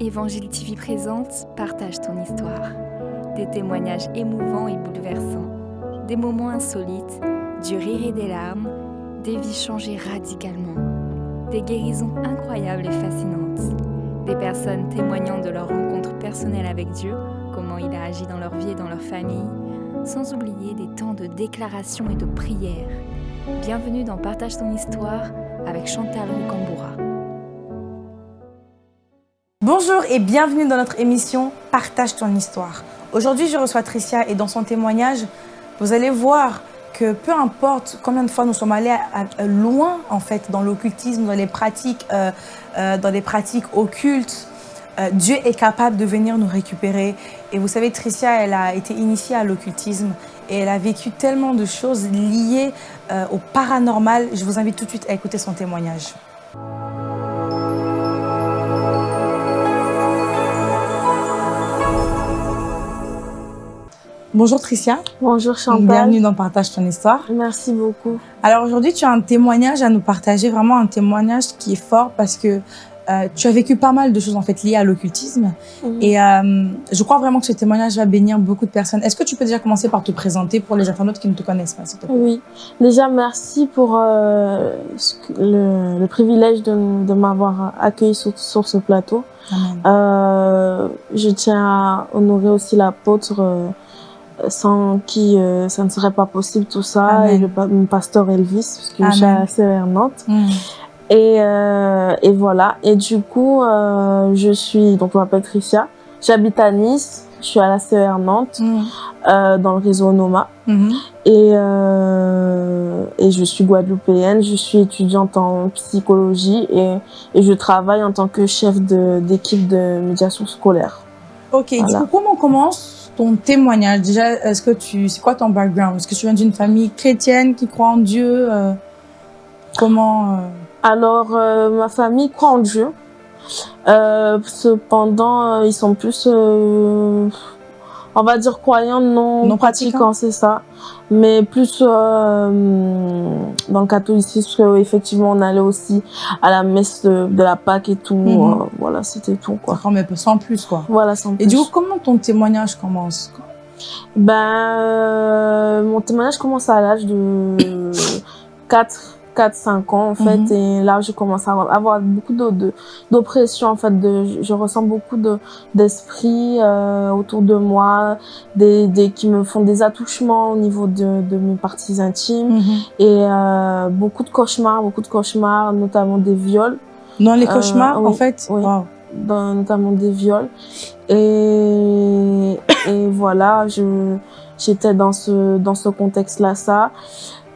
Évangile TV présente Partage ton histoire. Des témoignages émouvants et bouleversants, des moments insolites, du rire et des larmes, des vies changées radicalement, des guérisons incroyables et fascinantes, des personnes témoignant de leur rencontre personnelle avec Dieu, comment il a agi dans leur vie et dans leur famille, sans oublier des temps de déclaration et de prière. Bienvenue dans Partage ton histoire avec Chantal Rocamboura. Bonjour et bienvenue dans notre émission Partage ton histoire. Aujourd'hui, je reçois Tricia et dans son témoignage, vous allez voir que peu importe combien de fois nous sommes allés loin en fait dans l'occultisme, dans les pratiques, euh, euh, dans les pratiques occultes, euh, Dieu est capable de venir nous récupérer. Et vous savez, Tricia, elle a été initiée à l'occultisme et elle a vécu tellement de choses liées au paranormal. Je vous invite tout de suite à écouter son témoignage. Bonjour Tricia, Bonjour Chantal. bienvenue dans Partage ton histoire. Merci beaucoup. Alors aujourd'hui, tu as un témoignage à nous partager, vraiment un témoignage qui est fort parce que euh, tu as vécu pas mal de choses en fait liées à l'occultisme et euh, je crois vraiment que ce témoignage va bénir beaucoup de personnes. Est-ce que tu peux déjà commencer par te présenter pour les internautes qui ne te connaissent pas, s'il te plaît? Oui. Déjà, merci pour euh, le, le privilège de, de m'avoir accueilli sur, sur ce plateau. Je tiens à honorer aussi l'apôtre sans qui euh, ça ne serait pas possible tout ça Amen. et le pasteur Elvis parce que je suis CER Nantes. Mm. Et, euh, et voilà. Et du coup, euh, je suis, donc je m'appelle Tricia. J'habite à Nice. Je suis à la CER Nantes, Mm. dans le réseau Noma. Mhm. Et, et je suis guadeloupéenne. Je suis étudiante en psychologie et, et je travaille en tant que chef d'équipe de, médiation scolaire. Ok, Voilà. du coup, comment commence ton témoignage Déjà, est-ce que tu, c'est quoi ton background? Est-ce que tu viens d'une famille chrétienne qui croit en Dieu euh, Comment euh, Alors, euh, ma famille croit en Dieu. Cependant, ils sont plus, on va dire, croyants, non, Non pratiquants. c'est ça. Mais plus euh, dans le catholicisme, parce que, effectivement, on allait aussi à la messe de, de la Pâque et tout. Mhm. euh, voilà, c'était tout, quoi. Mais sans plus quoi. Voilà, sans Et plus. du coup, comment ton témoignage commence? Ben, euh, mon témoignage commence à l'âge de 4, 4, 5 ans, en fait. Mhm. Et là, je commence à avoir beaucoup d'oppression, en fait. De, je, ressens beaucoup de, d'esprit euh, autour de moi, des, des, qui me font des attouchements au niveau de, de mes parties intimes. Et euh, beaucoup de cauchemars, beaucoup de cauchemars, notamment des viols Dans les Euh, cauchemars, en fait? oui. Wow. dans, notamment des viols. Et, et voilà, je, j'étais dans ce, dans ce contexte-là, ça.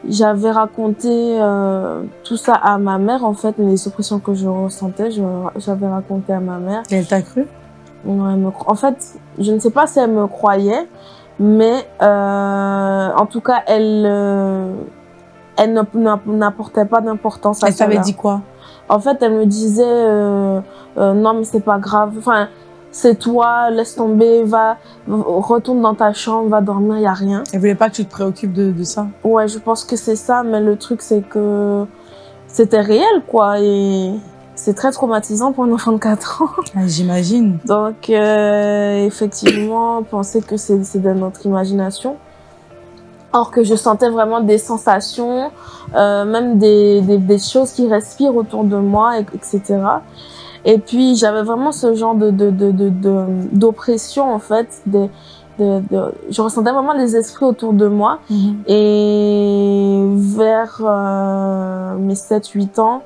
J'avais raconté euh, tout ça à ma mère, en fait, les oppressions que je ressentais, j'avais raconté à ma mère. Et elle t'a cru? Ouais, elle me en fait, je ne sais pas si elle me croyait, mais euh, en tout cas, elle, euh, elle n'apportait pas d'importance à Elle t'avait dit quoi? En fait, elle me disait euh, euh, non mais c'est pas grave. Enfin, c'est toi, laisse tomber, va retourne dans ta chambre, va dormir, y a rien. Elle voulait pas que tu te préoccupes de, de ça Ouais, je pense que c'est ça, mais le truc c'est que c'était réel quoi et c'est très traumatisant pour un enfant de 4 ans. Ah, J'imagine. Donc euh, effectivement, penser que c'est de notre imagination. Or que je sentais vraiment des sensations, euh, même des, des, des choses qui respirent autour de moi, et- etc. Et puis j'avais vraiment ce genre de de de de de- d'oppression en fait. Des, de, de, je ressentais vraiment les esprits autour de moi. Mhm. Et vers euh, mes 7-8 ans,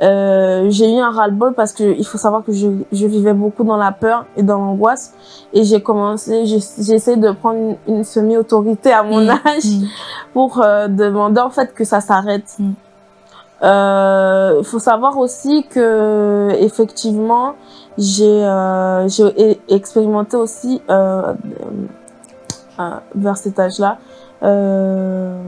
euh, j'ai eu un ras-le-bol parce que il faut savoir que je, je vivais beaucoup dans la peur et dans l'angoisse. Et j'ai commencé, j'ai essayé de prendre une, une semi-autorité à mon Mhm. âge Mhm. pour euh, demander en fait que ça s'arrête. Mm. Euh, Il faut savoir aussi que effectivement j'ai euh, expérimenté aussi euh, euh, vers cet âge-là. Euh,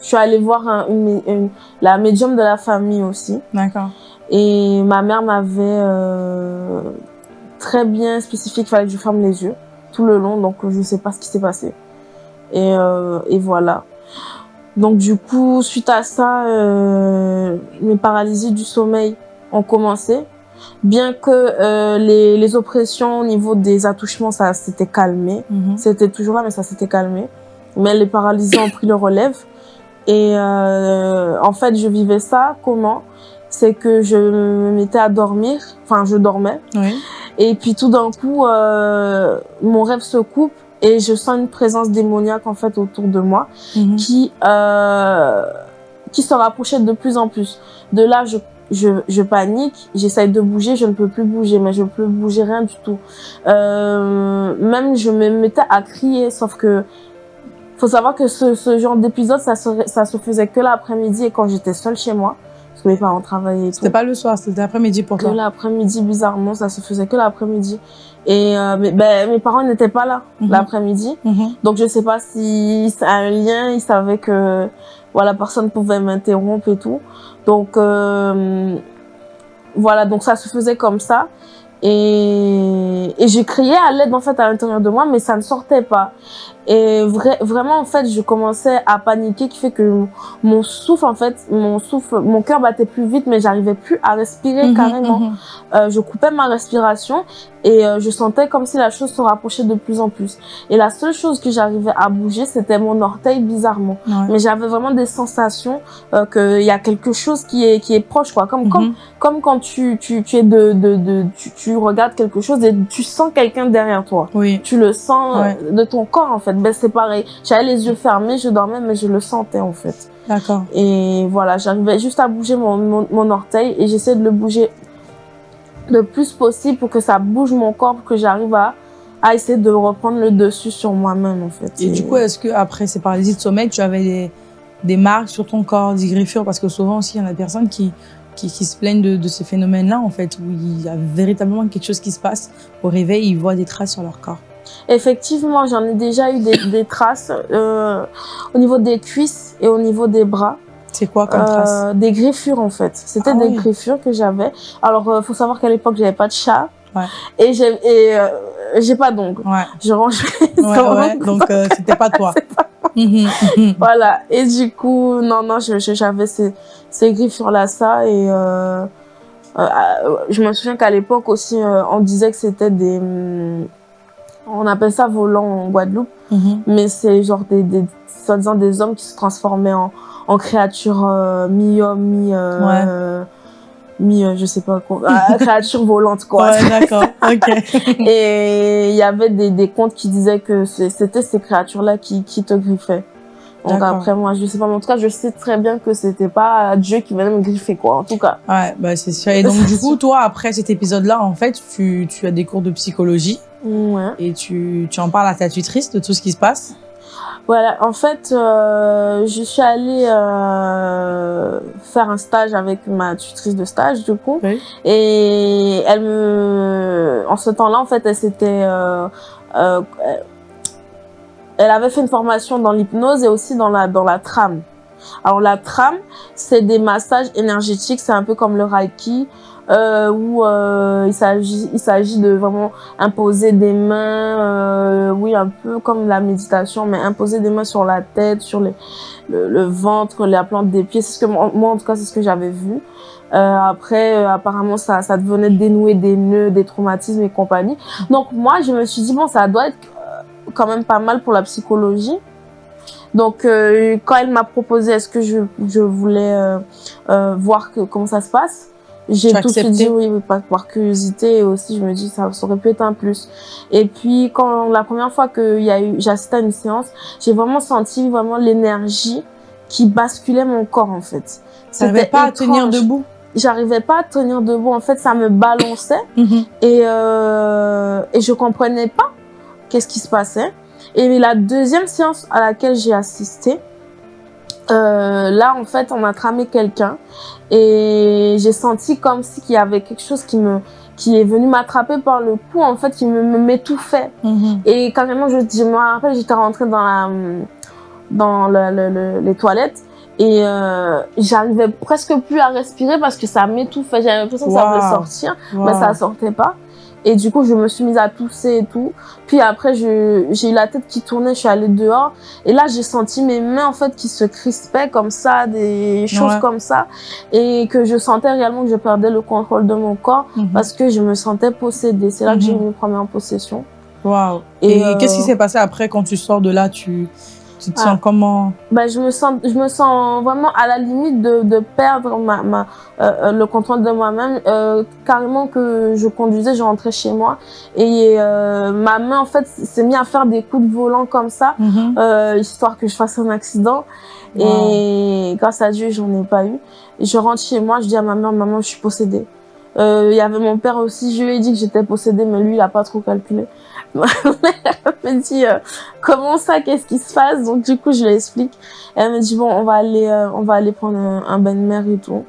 je suis allée voir un- une, une- la médium de la famille aussi. D'accord. Et ma mère m'avait euh, très bien spécifié qu'il fallait que je ferme les yeux tout le long, donc je sais pas ce qui s'est passé. Et, euh, et voilà. Donc du coup, suite à ça, euh, mes paralysies du sommeil ont commencé. bien que euh, les, les oppressions au niveau des attouchements, ça s'était calmé. Mhm. C'était toujours là, mais ça s'était calmé. Mais les paralysés ont pris le relève. Et euh, en fait, je vivais ça comment? C'est que je me mettais à dormir, enfin, je dormais. Oui. Et puis tout d'un coup, euh, mon rêve se coupe et je sens une présence démoniaque en fait autour de moi Mhm. qui euh, qui se rapprochait de plus en plus. De là, je je, je panique, j'essaye de bouger, je ne peux plus bouger, mais je ne peux bouger rien du tout. Euh, même je me mettais à crier, sauf que faut savoir que ce, ce genre d'épisode, ça se, ça se faisait que l'après-midi et quand j'étais seule chez moi, parce que mes parents travaillaient. C'était pas le soir, c'était l'après-midi pour Que toi. l'après-midi, bizarrement, ça se faisait que l'après-midi. Et euh, mais, ben, mes parents n'étaient pas là Mhm. l'après-midi. Mhm. Donc je sais pas si a un lien, ils savaient que voilà, personne pouvait m'interrompre et tout. Donc euh, voilà, donc ça se faisait comme ça. Et, et j'ai crié à l'aide en fait à l'intérieur de moi, mais ça ne sortait pas. Et vrai, vraiment en fait, je commençais à paniquer, qui fait que mon souffle en fait, mon souffle, mon cœur battait plus vite, mais j'arrivais plus à respirer Mhm, carrément. mhm. Euh, je coupais ma respiration et euh, je sentais comme si la chose se rapprochait de plus en plus. Et la seule chose que j'arrivais à bouger, c'était mon orteil bizarrement. Ouais. Mais j'avais vraiment des sensations euh, qu'il y a quelque chose qui est qui est proche quoi. Comme comme Mhm. comme quand tu tu tu es de de, de tu, tu regardes quelque chose et tu sens quelqu'un derrière toi. Oui. Tu le sens Ouais. euh, de ton corps en fait. Ben c'est pareil. J'avais les yeux fermés, je dormais mais je le sentais en fait. D'accord. Et voilà, j'arrivais juste à bouger mon, mon, mon orteil et j'essaie de le bouger le plus possible pour que ça bouge mon corps, pour que j'arrive à, à essayer de reprendre le dessus sur moi-même en fait. Et du coup, est-ce que après ces paralysies de sommeil, tu avais des, des marques sur ton corps, des griffures? Parce que souvent aussi, il y en a des personnes qui, qui, qui se plaignent de, de ces phénomènes-là, en fait, où il y a véritablement quelque chose qui se passe. Au réveil, ils voient des traces sur leur corps. Effectivement, j'en ai déjà eu des, des traces euh, au niveau des cuisses et au niveau des bras. C'est quoi comme Euh, traces Des griffures en fait. C'était Ah des oui. griffures que j'avais. Alors, euh, faut savoir qu'à l'époque, j'avais pas de chat. Ouais. Et j'ai et, euh, j'ai pas d'ongles. Ouais, Je range les ouais. Donc, euh, c'était pas toi. Mhm, mhm. Voilà. Et du coup, non, non, je- je- j'avais ces, ces griffures là, ça. Et euh, euh, je me souviens qu'à l'époque aussi, euh, on disait que c'était des. hum, On appelle ça volant en Guadeloupe. Mhm. Mais c'est genre des, des soi-disant des hommes qui se transformaient en, en créatures euh, mi-homme, mi. Euh, Ouais. mi, je sais pas quoi. Créatures volantes, quoi. Ouais, d'accord. Ok. Et il y avait des, des contes qui disaient que c'était ces créatures-là qui, qui te griffaient. Donc après, moi, je sais pas, mais en tout cas, je sais très bien que c'était pas Dieu qui venait me griffer, quoi, en tout cas. Ouais, bah c'est sûr. Et donc, du coup, toi, après cet épisode-là, en fait, tu, tu as des cours de psychologie Ouais. et tu, tu en parles à ta tutrice de tout ce qui se passe? Voilà, en fait, euh, je suis allée euh, faire un stage avec ma tutrice de stage, du coup. Oui. Et elle me... En ce temps-là, en fait, elle s'était... Euh, euh, elle avait fait une formation dans l'hypnose et aussi dans la, dans la trame. Alors, la trame, c'est des massages énergétiques, c'est un peu comme le Reiki, euh, où euh, il s'agit il s'agit de vraiment imposer des mains, euh, oui, un peu comme la méditation, mais imposer des mains sur la tête, sur le, le ventre, la plante des pieds. C'est ce que moi, en tout cas, c'est ce que j'avais vu. Après, apparemment, ça, ça devenait dénouer des nœuds, des traumatismes et compagnie. Donc moi, je me suis dit bon, ça doit être quand même pas mal pour la psychologie. Donc euh, quand elle m'a proposé, est-ce que je, je voulais euh, euh, voir que, comment ça se passe, j'ai tout de suite dit oui, par, curiosité et aussi je me dis ça, ça aurait pu être un plus. Et puis quand la première fois que y a eu, assisté à une séance, j'ai vraiment senti vraiment l'énergie qui basculait mon corps en fait. C'était pas à tenir debout? J'arrivais pas à tenir debout. En fait, ça me balançait Mhm. et euh, et je comprenais pas qu'est-ce qui se passait. Et la deuxième séance à laquelle j'ai assisté, euh, là en fait on a tramé quelqu'un et j'ai senti comme si qu'il y avait quelque chose qui me qui est venu m'attraper par le cou en fait qui me m'étouffait Mhm. et carrément je, je me rappelle j'étais rentrée dans la dans le, le- le- les toilettes et euh, j'arrivais presque plus à respirer parce que ça m'étouffait j'avais l'impression que ça Wow. allait sortir mais Wow. ça sortait pas. Et du coup, je me suis mise à tousser et tout. Puis après, j'ai eu la tête qui tournait, je suis allée dehors. Et là, j'ai senti mes mains, en fait, qui se crispaient comme ça, des choses Ouais. comme ça. Et que je sentais réellement que je perdais le contrôle de mon corps Mhm. parce que je me sentais possédée. C'est là que j'ai eu Mhm. mes premières possessions. Waouh. Et, Et, euh, qu'est-ce qui s'est passé après quand tu sors de là Tu, tu te Ah. sens comment Ben, je me sens, je me sens vraiment à la limite de, de perdre ma, ma, euh, euh, le contrôle de moi-même. Euh, carrément que je conduisais, je rentrais chez moi et euh, ma main en fait s'est mis à faire des coups de volant comme ça, Mhm. histoire que je fasse un accident. Et grâce à Dieu, j'en ai pas eu. Et je rentre chez moi, je dis à ma mère, maman, je suis possédée. Euh, Il y avait mon père aussi, je lui ai dit que j'étais possédée, mais lui, il a pas trop calculé. Mère me dit, euh, comment ça, qu'est-ce qui se passe? Donc du coup, je lui explique. Elle me dit, bon, on va aller, euh, on va aller prendre un, un bain de mer et tout.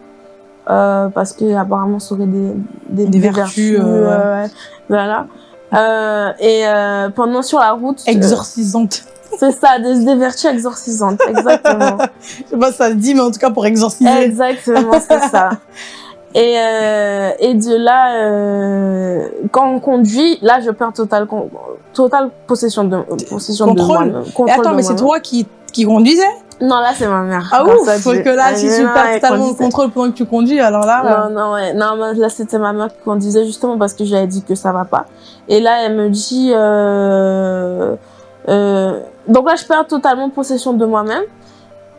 Euh, parce que apparemment ça aurait des, des, Des vertus, euh, euh, ouais. voilà. Euh, et euh, pendant sur la route, euh, Exorcisante. c'est ça, des, des vertus exorcisantes, exactement. Je sais pas si ça se dit, mais en tout cas pour exorciser. Exactement, c'est ça. Et, euh, et de là, euh, quand on conduit, là, je perds total, con- total possession de, possession Contrôle. de moi. Et attends, mais c'est toi qui, qui conduisais? Non, là, c'est ma mère. Ah ouf Parce Dieu. que là, si tu là, perds totalement le contrôle pendant que tu conduis, alors là... Non, non, ouais. Non, mais là, c'était ma mère qui conduisait justement parce que j'avais dit que ça va pas. Et là, elle me dit, euh, euh, donc là, je perds totalement possession de moi-même.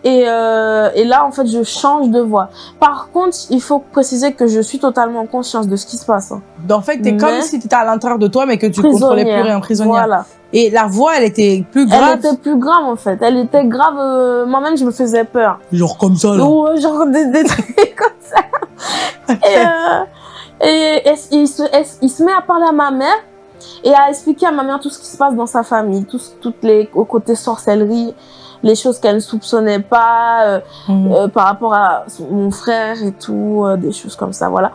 Et, euh, et là, en fait, je change de voie. Par contre, il faut préciser que je suis totalement consciente de ce qui se passe. hein. euh, En fait, t'es Mais- comme si t'étais à l'intérieur de toi, mais que tu contrôlais plus rien, prisonnière. Voilà. Et la voix, elle était plus Elle grave. était plus grave, en fait. Elle était grave. euh, Moi-même, je me faisais peur. Genre comme ça, là. Ouais, genre des, des trucs comme ça. Et, euh, et, et il, se, et il se met à parler à ma mère et à expliquer à ma mère tout ce qui se passe dans sa famille, tout, toutes les au côté sorcellerie, les choses qu'elle ne soupçonnait pas euh, Mhm. euh, par rapport à son- mon frère et tout, euh, des choses comme ça, voilà.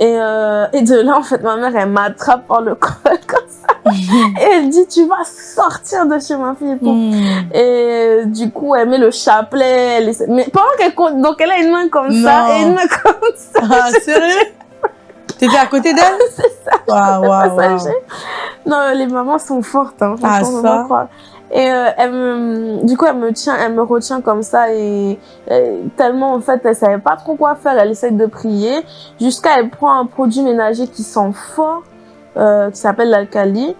Et, euh, et de là, en fait, ma mère, elle m'attrape par le col comme ça. Et elle dit, tu vas sortir de chez ma fille et tout. Mhm. Et du coup, elle met le chapelet. Elle essaie- Mais pendant qu'elle compte, donc elle a une main comme Non. ça et une main comme ça. Ah, sérieux? T'étais à côté d'elle? C'est ça. Non, les mamans sont fortes, hein, Ah, ça? Et euh, elle me, du coup, elle me tient, elle me retient comme ça et, et tellement en fait, elle savait pas trop quoi faire. Elle essaye de prier jusqu'à elle prend un produit ménager qui sent fort, euh, qui s'appelle l'alcali.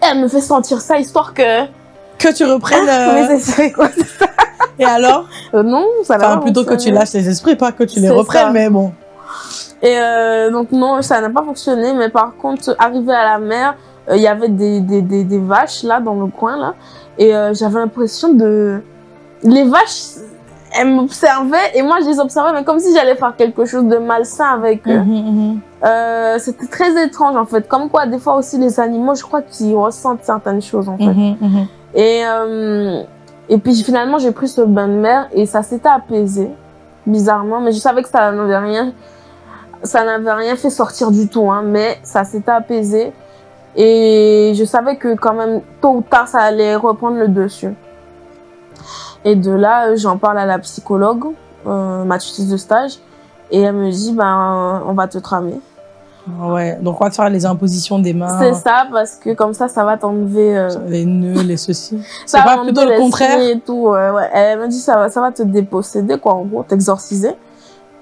Elle me fait sentir ça histoire que. Que tu reprennes... euh, Mais c'est quoi Et alors? Non, ça n'a Enfin, plutôt que tu lâches les esprits, pas que tu les reprennes, ça. mais bon. Et donc non, ça n'a pas fonctionné. Mais par contre, arrivé à la mer, il y avait des, des, des, des vaches là dans le coin là, et euh, j'avais l'impression de les vaches, elles m'observaient et moi je les observais, mais comme si j'allais faire quelque chose de malsain avec eux. Mhm, mhm. Euh, C'était très étrange en fait. Comme quoi, des fois aussi les animaux, je crois qu'ils ressentent certaines choses en fait. Mhm. Et, euh, et puis finalement, j'ai pris ce bain de mer et ça s'était apaisé, bizarrement. Mais je savais que ça n'avait rien, ça n'avait rien fait sortir du tout, hein, mais ça s'était apaisé. Et je savais que quand même, tôt ou tard, ça allait reprendre le dessus. Et de là, euh, j'en parle à la psychologue, euh, ma tutrice de stage, et elle me dit, ben, on va te tramer. Ouais, donc on va te faire les impositions des mains, C'est ça, parce que comme ça, ça va t'enlever... euh, les nœuds, les ceci. Ça C'est pas va plutôt le contraire et tout, ouais, ouais. Elle me dit ça va, ça va te déposséder, quoi, en gros, t'exorciser.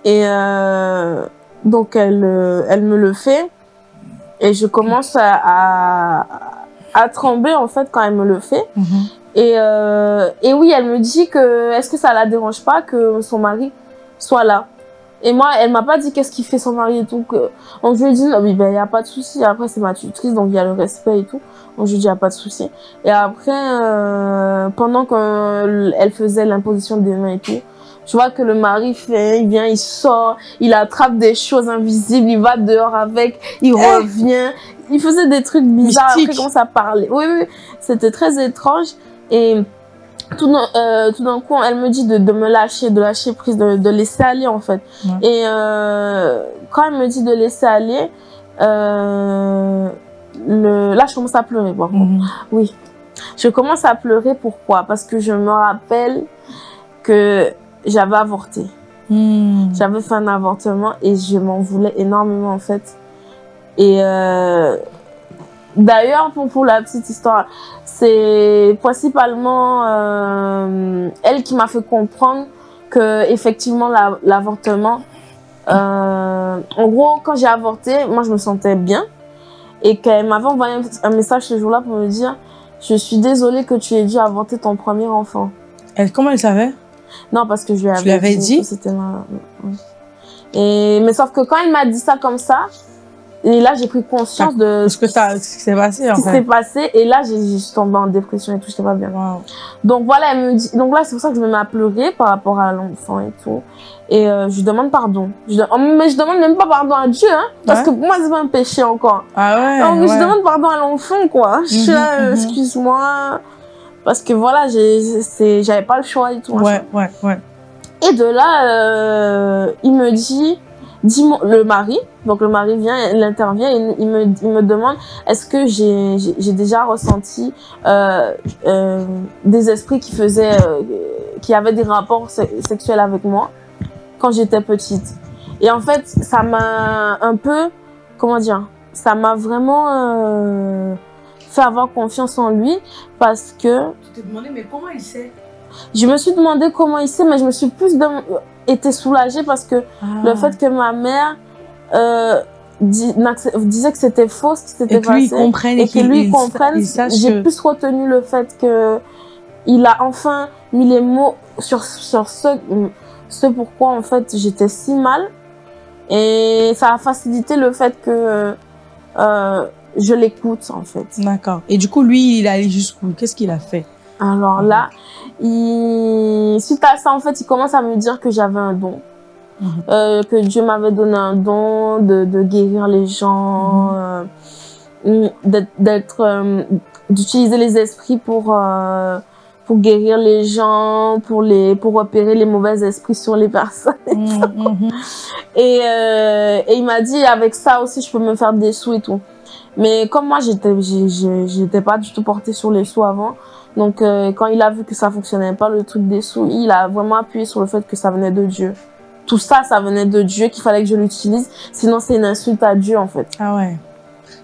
Et euh, donc, elle, euh, elle me le fait. Et je commence à, à, à trembler, en fait, quand elle me le fait. Mhm. Et, euh, et oui, elle me dit que est-ce que ça la dérange pas que son mari soit là? Et moi, elle m'a pas dit qu'est-ce qu'il fait son mari et tout. Que... Donc je lui ai dit, non, oui, ben, y a pas de souci. Après, c'est ma tutrice, donc il y a le respect et tout. Donc je lui ai dit, y a pas de souci. Et après, euh, pendant qu'elle faisait l'imposition des mains et tout, je vois que le mari fait, il vient, il sort, il attrape des choses invisibles, il va dehors avec, il Eh revient. Il faisait des trucs bizarres, après Mystique. il commence à parler. Oui, oui, c'était très étrange. Et tout d'un euh, tout d'un coup, elle me dit de, de me lâcher, de lâcher prise, de, de laisser aller en fait. Ouais. Et euh, quand elle me dit de laisser aller, euh, le... là je commence à pleurer. Bon. Mhm. Oui, je commence à pleurer. Pourquoi? Parce que je me rappelle que j'avais avorté. Mhm. J'avais fait un avortement et je m'en voulais énormément en fait. Et euh, d'ailleurs, pour, pour la petite histoire, c'est principalement euh, elle qui m'a fait comprendre que effectivement la- l'avortement, euh, en gros, quand j'ai avorté, moi je me sentais bien et qu'elle m'avait envoyé un, message ce jour-là pour me dire je suis désolée que tu aies dû avorter ton premier enfant. Elle, comment elle savait? Non, parce que je lui avais, avais dit oui. Et, mais sauf que quand il m'a dit ça comme ça, et là j'ai pris conscience de Ce que ça, ce qui s'est passé, en ce qui s'est passé et là j'ai je suis tombée en dépression et tout, j'étais pas bien. Wow. Donc voilà, elle me dit, donc là c'est pour ça que je me mets à pleurer par rapport à l'enfant et tout. Et euh, je lui demande pardon. Je, de- mais je demande même pas pardon à Dieu, hein, parce que pour moi c'est pas un péché encore. Ah ouais, Donc je demande pardon à l'enfant quoi. Je suis Mhm, là, euh, mhm. excuse-moi, parce que voilà, j'avais pas le choix et tout. Ouais, ouais, ouais. Et de là, euh, il me dit, dis-moi, le mari, donc le mari vient, il intervient, il me, il me demande, est-ce que j'ai, déjà ressenti euh, euh, des esprits qui faisaient, qui avaient des rapports se- sexuels avec moi quand j'étais petite. Et en fait, ça m'a un peu, comment dire, ça m'a vraiment fait avoir confiance en lui parce que Tu t'es demandé, mais comment il sait? je me suis demandé comment il sait, mais je me suis plus été soulagée parce que le fait que ma mère euh, dis- disait que c'était faux ce qui s'était et que lui, passé comprenne et que lui comprenne, j'ai que- plus retenu le fait que il a enfin mis les mots sur, sur ce, ce pourquoi en fait j'étais si mal. Et ça a facilité le fait que euh, je l'écoute en fait. D'accord. Et du coup, lui, il est allé jusqu'où? Qu'est-ce qu'il a fait? Alors là, il... suite à ça, en fait, il commence à me dire que j'avais un don. Mhm. Euh, que Dieu m'avait donné un don de, de guérir les gens, euh, d'être, d'être, euh, d'utiliser les esprits pour, euh, pour guérir les gens, pour les, pour repérer les mauvais esprits sur les personnes. Mhm, mhm. Et, euh, et il m'a dit, avec ça aussi, je peux me faire des sous et tout. Mais comme moi, j'étais, j'étais pas du tout portée sur les sous avant. Donc, euh, quand il a vu que ça fonctionnait pas, le truc des sous, il a vraiment appuyé sur le fait que ça venait de Dieu. Tout ça, ça venait de Dieu, qu'il fallait que je l'utilise. Sinon, c'est une insulte à Dieu, en fait. Ah ouais.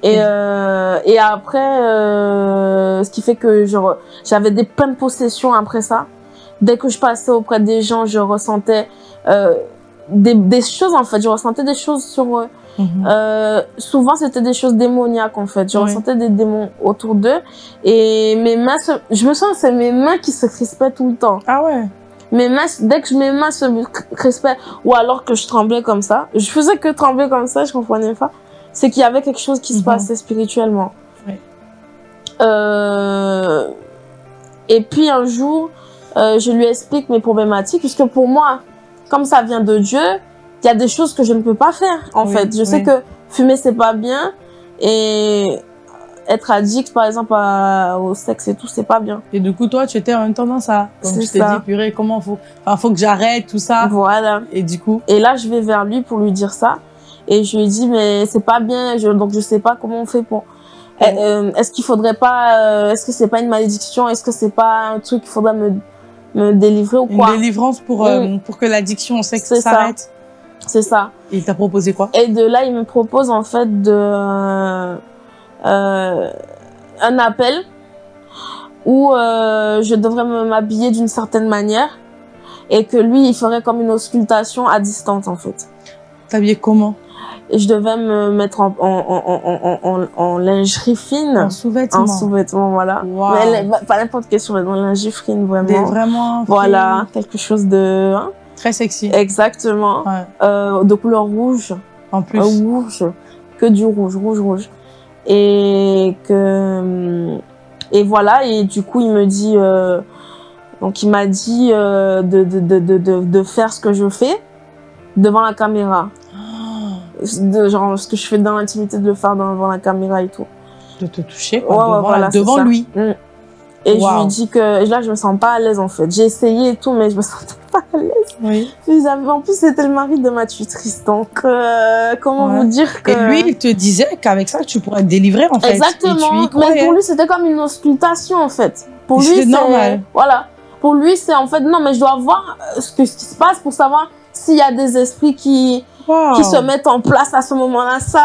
Et, euh, et après, euh, ce qui fait que j'avais des pleines possessions après ça. Dès que je passais auprès des gens, je ressentais des, des choses, en fait. Je ressentais des choses sur eux. Mhm. Euh, souvent, c'était des choses démoniaques, en fait. Je Oui. ressentais des démons autour d'eux. Et mes mains, se... je me sens que c'est mes mains qui se crispaient tout le temps. Ah ouais. Mes mains, dès que mes mains se crispaient, ou alors que je tremblais comme ça, je faisais que trembler comme ça, je comprenais pas. C'est qu'il y avait quelque chose qui se Mhm. passait spirituellement. Oui. Euh... Et puis un jour, euh, je lui explique mes problématiques, puisque pour moi, comme ça vient de Dieu, il y a des choses que je ne peux pas faire, en Oui, fait. Je sais oui. que fumer, c'est pas bien, et être addict, par exemple, à- au sexe et tout, c'est pas bien. Et du coup, toi, tu étais en même temps dans ça. C'est tu t'es dit, purée, comment faut, enfin, faut que j'arrête tout ça. Voilà. Et du coup, Et là, je vais vers lui pour lui dire ça. Et je lui dis, mais c'est pas bien, je, donc je sais pas comment on fait pour... Ouais. Eh, euh, Est-ce qu'il faudrait pas... euh, Est-ce que c'est pas une malédiction? Est-ce que c'est pas un truc qu'il faudrait me, me délivrer ou une quoi? délivrance pour, euh, pour que l'addiction au sexe s'arrête? C'est ça. Il t'a proposé quoi? Et de là, il me propose en fait de... euh, un appel où euh, je devrais m'habiller d'une certaine manière et que lui, il ferait comme une auscultation à distance en fait. T'habillais comment? Et je devais me mettre en, en, en, en, en, en, en lingerie fine. En sous-vêtements. En sous-vêtements, voilà. Mais elle- pas n'importe quel sous-vêtement, lingerie fine, vraiment. Des vraiment. Voilà, quelque chose de... hein, Très sexy. exactement. Ouais. Euh, de couleur rouge. En plus. Euh, rouge. Que du rouge, rouge, rouge. Et que... Et voilà, et du coup, il me dit... euh, donc, il m'a dit euh, de, de, de, de, faire ce que je fais devant la caméra. De, genre, ce que je fais dans l'intimité, de le faire devant la caméra et tout. de te toucher quoi, Ouais, devant, voilà, lui. Mm. Et je lui dis que là, je me sens pas à l'aise en fait. J'ai essayé et tout, mais je me sentais pas à l'aise. Oui. En plus, c'était le mari de ma tutrice. Donc, euh, comment Ouais. vous dire que... Et lui, il te disait qu'avec ça, tu pourrais te délivrer en fait. Exactement. Mais pour lui, c'était comme une auscultation en fait. Pour lui, c'est normal. Voilà. Pour lui, c'est en fait non, mais je dois voir euh, ce, que, ce qui se passe pour savoir s'il y a des esprits qui Wow. qui se mettent en place à ce moment-là. Ça,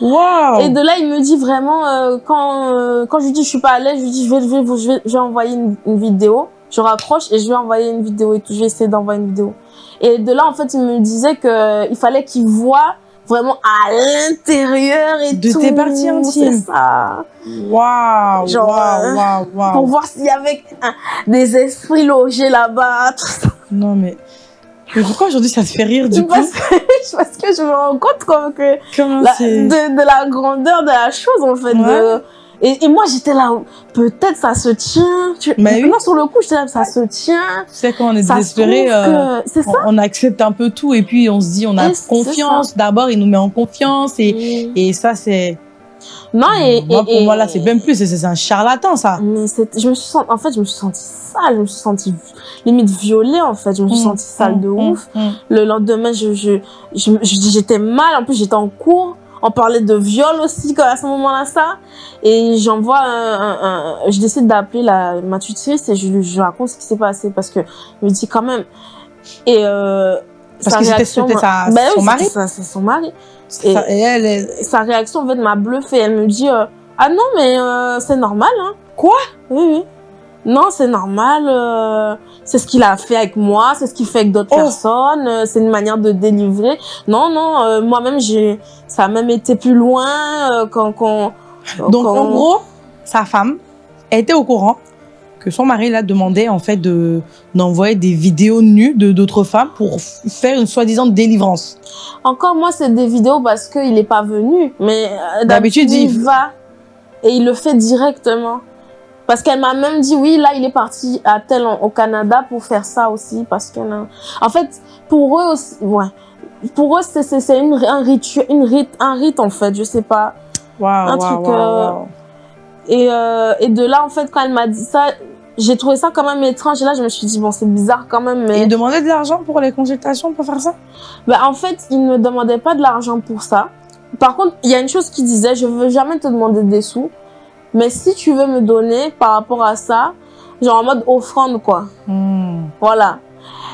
Waouh Et de là, il me dit vraiment, euh, quand, euh, quand je lui dis je suis pas à l'aise, je lui dis je vais, je vais, je vais, je vais envoyer une, une vidéo. Je raccroche et je vais envoyer une vidéo et tout. Je vais essayer d'envoyer une vidéo. Et de là, en fait, il me disait que il fallait qu'il voit vraiment à l'intérieur et De tout. tes parties intimes. C'est ça. Waouh Genre, Waouh euh, Waouh Pour Waouh voir s'il y avait des esprits logés là-bas, tout ça. Non, mais... Mais pourquoi aujourd'hui ça te fait rire du coup? parce, que, parce que je me rends compte comme que Comment la- c'est... de, de la grandeur de la chose en fait. Ouais. de- et, et moi j'étais là, peut-être ça se tient. Tu... Mais oui. Non, sur le coup j'étais là, ça se tient. Tu sais, quand on est Ça se désespéré, trouve euh, que- C'est ça. on, on accepte un peu tout et puis on se dit on a Et c'est confiance. D'abord, il nous met en confiance et, et ça, c'est... Non, et. Moi, et- pour moi, là, c'est même plus, c'est- c'est un charlatan, ça. Mais c'est- je me suis senti, en fait, je me suis sentie sale, je me suis sentie limite violée, en fait, je me suis Mm, sentie sale de mm, ouf. Le lendemain, je, je, je, je- j'étais mal, en plus, j'étais en cours. On parlait de viol aussi, à ce moment-là, ça. Et j'envoie un, un- un- je décide d'appeler la, ma tutrice et je lui je raconte ce qui s'est passé parce que je me dis quand même. Et, euh, Parce sa que c'était- Ben son oui, mari. c'est son mari. Ça- Et elle, sa réaction, en fait, m'a bluffé. Elle me dit, euh, ah non, mais euh, c'est normal, hein. Quoi? Oui, oui. Non, c'est normal. euh, c'est ce qu'il a fait avec moi, c'est ce qu'il fait avec d'autres Oh. personnes. euh, c'est une manière de délivrer. Non, non, euh, moi-même, j'ai, ça a même été plus loin quand, quand. Donc, quand- en gros, sa femme était au courant que son mari l'a demandé, en fait, de d'envoyer des vidéos nues de d'autres femmes pour faire une soi-disant délivrance. Encore moi, c'est des vidéos parce qu'il est pas venu. Mais D'habitude, il- va et il le fait directement. Parce qu'elle m'a même dit, oui, là, il est parti à tel au Canada pour faire ça aussi. Parce que, en fait, pour eux aussi, ouais. Pour eux, c'est, une, un rituel, une rite, un rite, en fait, je sais pas. Waouh, Un truc, euh. Et, euh, et de là, en fait, quand elle m'a dit ça, j'ai trouvé ça quand même étrange. Et là, je me suis dit, bon, c'est bizarre quand même, Et mais. il demandait de l'argent pour les consultations pour faire ça? Bah, en fait, il ne demandait pas de l'argent pour ça. Par contre, il y a une chose qu'il disait, je veux jamais te demander des sous, mais si tu veux me donner par rapport à ça, genre en mode offrande, quoi. Hmm. Voilà.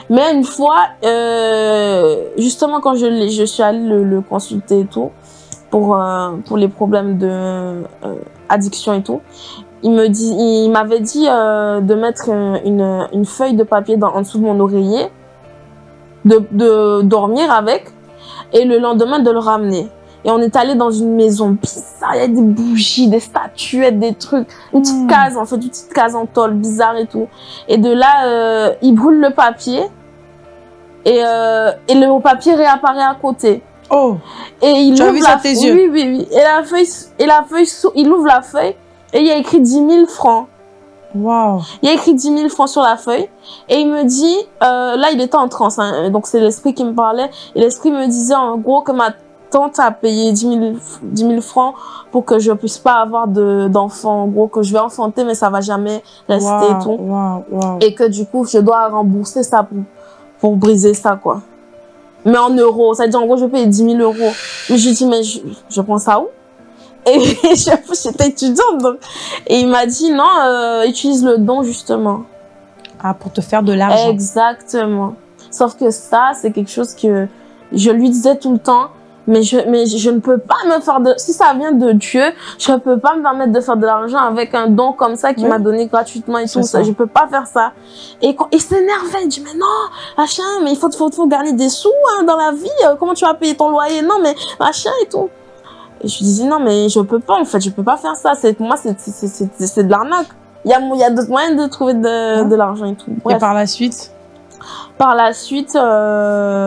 Mais une fois, euh, justement, quand je, je suis allée le, le consulter et tout, pour, euh, pour les problèmes de euh, addiction et tout, il me dit, il m'avait dit de mettre une, une feuille de papier dans, en dessous de mon oreiller, de, de dormir avec, et le lendemain de le ramener. Et on est allé dans une maison bizarre, il y a des bougies, des statuettes, des trucs, une petite Hmm. case, en fait, une petite case en tôle, bizarre et tout. Et de là, euh, il brûle le papier, et, euh, et le papier réapparaît à côté. Oh, Et il Tu as ouvre vu la ça tes yeux? Oui, oui, oui. Et la feuille, et la feuille, il ouvre la feuille, et il y a écrit 10 000 francs. waouh. Il y a écrit 10 000 francs sur la feuille. Et il me dit, euh, là, il était en transe, hein, donc c'est l'esprit qui me parlait. Et l'esprit me disait, en gros, que ma tante a payé 10 000, 10 000 francs pour que je puisse pas avoir de, d'enfant. En gros, que je vais enfanter, mais ça va jamais rester et tout. Et que du coup, je dois rembourser ça pour, pour briser ça, quoi. Mais en euros. Ça veut dire, en gros, je paye 10 000 euros. Mais je lui dis, mais je, je prends ça où? Et j'étais étudiante, donc. Et il m'a dit, non, euh, utilise le don, justement. Ah, pour te faire de l'argent. Exactement. Sauf que ça, c'est quelque chose que je lui disais tout le temps, mais je, mais je ne peux pas me faire de, si ça vient de Dieu, je ne peux pas me permettre de faire de l'argent avec un don comme ça qu'il Oui. m'a donné gratuitement et tout. Ça. ça. Je peux pas faire ça. Et quand, il s'énervait, il dit, mais non, machin, mais il faut, faut, faut gagner des sous, hein, dans la vie. euh, Comment tu vas payer ton loyer? Non, mais machin et tout. Et je lui disais, non, mais je peux pas, en fait, je peux pas faire ça. C'est, pour moi, c'est, c'est, c'est, c'est- c'est de l'arnaque. Il y a, il y a d'autres moyens de trouver de, Ouais. de l'argent et tout. Et par la suite? Par la suite,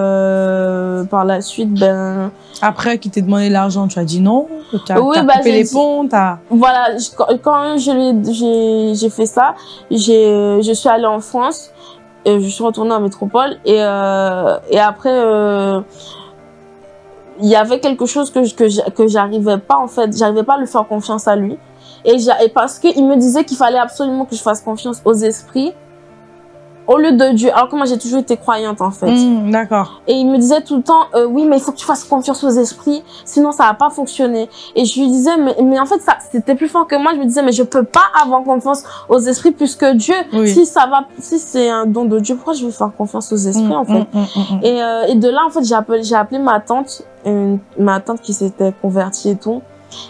euh, par la suite, ben, Après qu'il t'ait demandé l'argent, tu as dit non Tu as, Oui, bah, coupé les dit- ponts t'as- voilà, je- quand, j'ai, fait ça, je suis allée en France, et je suis retournée en métropole, et, euh, et après, euh, il y avait quelque chose que, je- que, que j'arrivais pas, en fait, j'arrivais pas à lui faire confiance à lui. Et, et parce qu'il me disait qu'il fallait absolument que je fasse confiance aux esprits, au lieu de Dieu. Alors que moi, j'ai toujours été croyante, en fait. Hmm, D'accord. Et il me disait tout le temps, euh, oui, mais il faut que tu fasses confiance aux esprits, sinon ça va pas fonctionner. Et je lui disais, mais, mais en fait, ça, c'était plus fort que moi. Je me disais, mais je peux pas avoir confiance aux esprits plus que Dieu. Oui. Si ça va, si c'est un don de Dieu, pourquoi je vais faire confiance aux esprits, Hmm, en fait? hmm. Et, euh, et de là, en fait, j'ai appelé, j'ai appelé ma tante, une- ma tante qui s'était convertie et tout,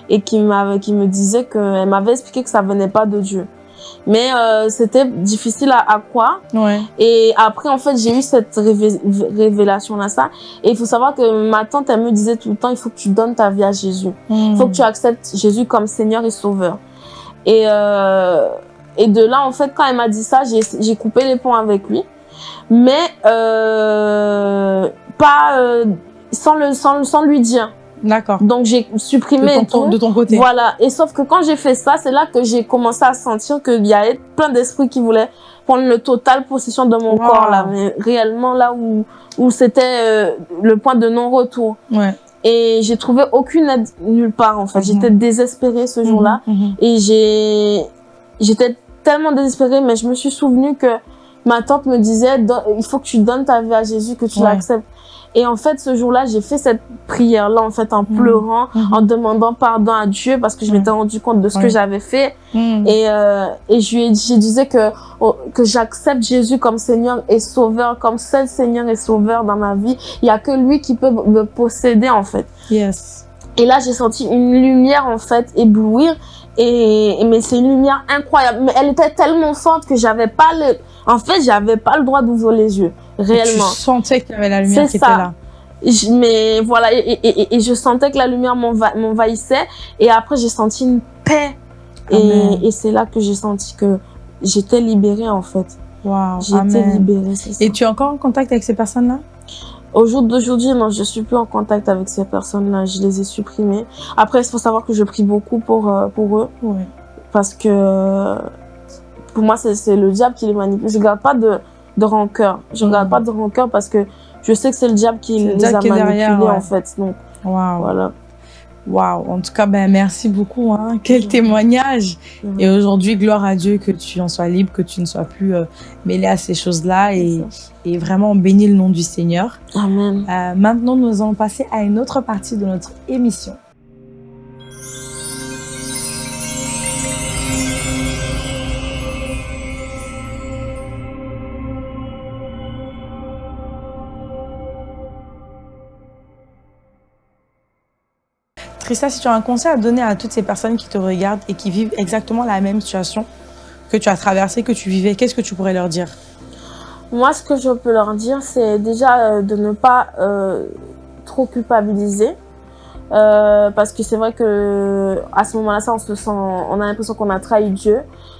et qui m'avait, qui me disait que, elle m'avait expliqué que ça venait pas de Dieu. Mais euh, c'était difficile à, à croire. Ouais. Et après, en fait, j'ai eu cette révé- révélation-là, ça. Et il faut savoir que ma tante, elle me disait tout le temps, il faut que tu donnes ta vie à Jésus. Il faut que tu acceptes Jésus comme Seigneur et Sauveur. Et, euh, et de là, en fait, quand elle m'a dit ça, j'ai coupé les ponts avec lui. Mais euh, pas sans, le, sans, sans lui dire. D'accord. Donc, j'ai supprimé De ton, tout. de ton côté. Voilà. Et sauf que quand j'ai fait ça, c'est là que j'ai commencé à sentir qu'il y avait plein d'esprits qui voulaient prendre le total possession de mon Wow. corps, là. Mais réellement, là où, où c'était euh, le point de non-retour. Ouais. Et j'ai trouvé aucune aide nulle part, en fait. Mhm. J'étais désespérée ce jour-là. Mhm, mhm. Et j'ai, j'étais tellement désespérée, mais je me suis souvenu que ma tante me disait, il faut que tu donnes ta vie à Jésus, que tu Ouais. l'acceptes. Et en fait, ce jour-là, j'ai fait cette prière-là, en fait, en Mhm. pleurant, Mhm. en demandant pardon à Dieu parce que je m'étais rendu compte de ce que j'avais fait. Mhm. Et, euh, et je lui ai dit, je disais que, oh, que j'accepte Jésus comme Seigneur et Sauveur, comme seul Seigneur et Sauveur dans ma vie. Il y a que lui qui peut me posséder, en fait. Yes. Et là, j'ai senti une lumière, en fait, éblouir. Et- mais c'est une lumière incroyable. Mais elle était tellement forte que j'avais pas le, en fait, j'avais pas le droit d'ouvrir les yeux. Réellement. Tu sentais qu'il y avait la lumière qui était ça. là. Je- mais voilà, et, et, et- et je sentais que la lumière m'enva- m'envahissait. Et après, j'ai senti une paix. Amen. Et, et c'est là que j'ai senti que j'étais libérée, en fait. Été Amen. libérée, ça. Et tu es encore en contact avec ces personnes-là? Au jour d'aujourd'hui, non, je suis plus en contact avec ces personnes-là. Je les ai supprimées. Après, il faut savoir que je prie beaucoup pour, euh, pour eux. Oui. Parce que pour moi, c'est c'est le diable qui les manipule. Je garde pas de, de rancœur. Je garde Mhm. pas de rancœur parce que je sais que c'est le diable qui les diable a qui derrière, ouais. en fait. Donc, Waouh. voilà. Waouh. En tout cas, ben, merci beaucoup. Hein. Quel témoignage. Et aujourd'hui, gloire à Dieu que tu en sois libre, que tu ne sois plus euh, mêlé à ces choses-là. Et, et vraiment, on bénit le nom du Seigneur. Amen. Euh, maintenant, nous allons passer à une autre partie de notre émission. Trista, si tu as un conseil à donner à toutes ces personnes qui te regardent et qui vivent exactement la même situation que tu as traversée, que tu vivais, qu'est-ce que tu pourrais leur dire? Moi, ce que je peux leur dire, c'est déjà euh, de ne pas euh, trop culpabiliser. Euh, parce que c'est vrai que à ce moment-là, ça, on se sent, on a l'impression qu'on a trahi Dieu,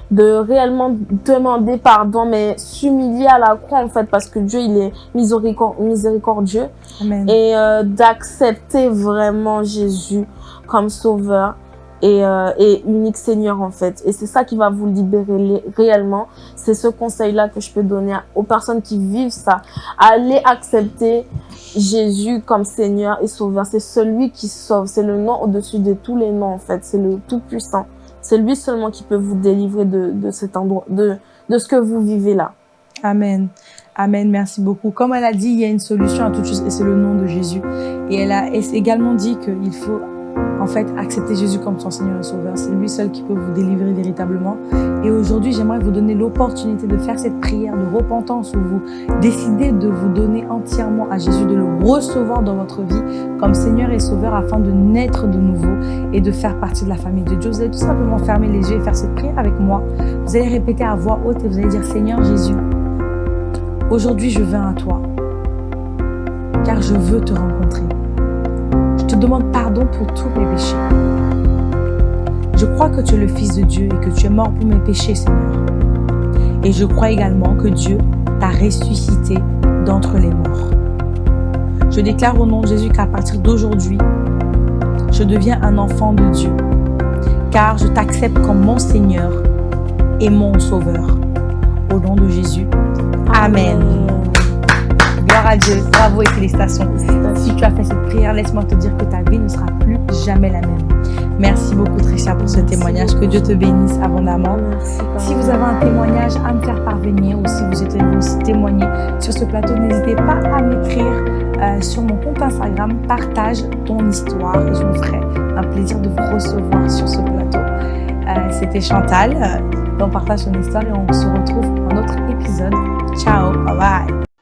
de réellement demander pardon, mais s'humilier à la croix en fait, parce que Dieu il est miséricor- miséricordieux. Amen. et euh, d'accepter vraiment Jésus comme sauveur et, euh, unique Seigneur en fait. Et c'est ça qui va vous libérer réellement. C'est ce conseil-là que je peux donner aux personnes qui vivent ça. Allez accepter Jésus comme Seigneur et Sauveur. C'est celui qui sauve. C'est le nom au-dessus de tous les noms en fait. C'est le Tout-Puissant. C'est lui seulement qui peut vous délivrer de, de cet endroit, de, de ce que vous vivez là. Amen. Amen. Merci beaucoup. Comme elle a dit, il y a une solution à toute chose et c'est le nom de Jésus. Et elle a également dit qu'il faut en fait accepter Jésus comme son Seigneur et Sauveur. C'est lui seul qui peut vous délivrer véritablement. Et aujourd'hui, j'aimerais vous donner l'opportunité de faire cette prière de repentance où vous décidez de vous donner entièrement à Jésus, de le recevoir dans votre vie comme Seigneur et Sauveur afin de naître de nouveau et de faire partie de la famille de Dieu. Vous allez tout simplement fermer les yeux et faire cette prière avec moi. Vous allez répéter à voix haute et vous allez dire Seigneur Jésus, aujourd'hui je viens à toi car je veux te rencontrer. Je te demande pardon pour tous mes péchés. Je crois que tu es le Fils de Dieu et que tu es mort pour mes péchés, Seigneur. Et je crois également que Dieu t'a ressuscité d'entre les morts. Je déclare au nom de Jésus qu'à partir d'aujourd'hui, je deviens un enfant de Dieu, car je t'accepte comme mon Seigneur et mon Sauveur. Au nom de Jésus. Amen. gloire à Dieu, bravo et félicitations. Si tu as fait cette prière, laisse-moi te dire que ta vie ne sera plus jamais la même. Merci beaucoup Tricia pour ce témoignage. Que Dieu te bénisse abondamment. Si vous avez un témoignage à me faire parvenir ou si vous souhaitez aussi témoigner sur ce plateau, n'hésitez pas à m'écrire euh, sur mon compte Instagram. Partage ton histoire je me ferai un plaisir de vous recevoir sur ce plateau. Euh, C'était Chantal euh, dans Partage ton histoire et on se retrouve dans un autre épisode. Ciao, bye bye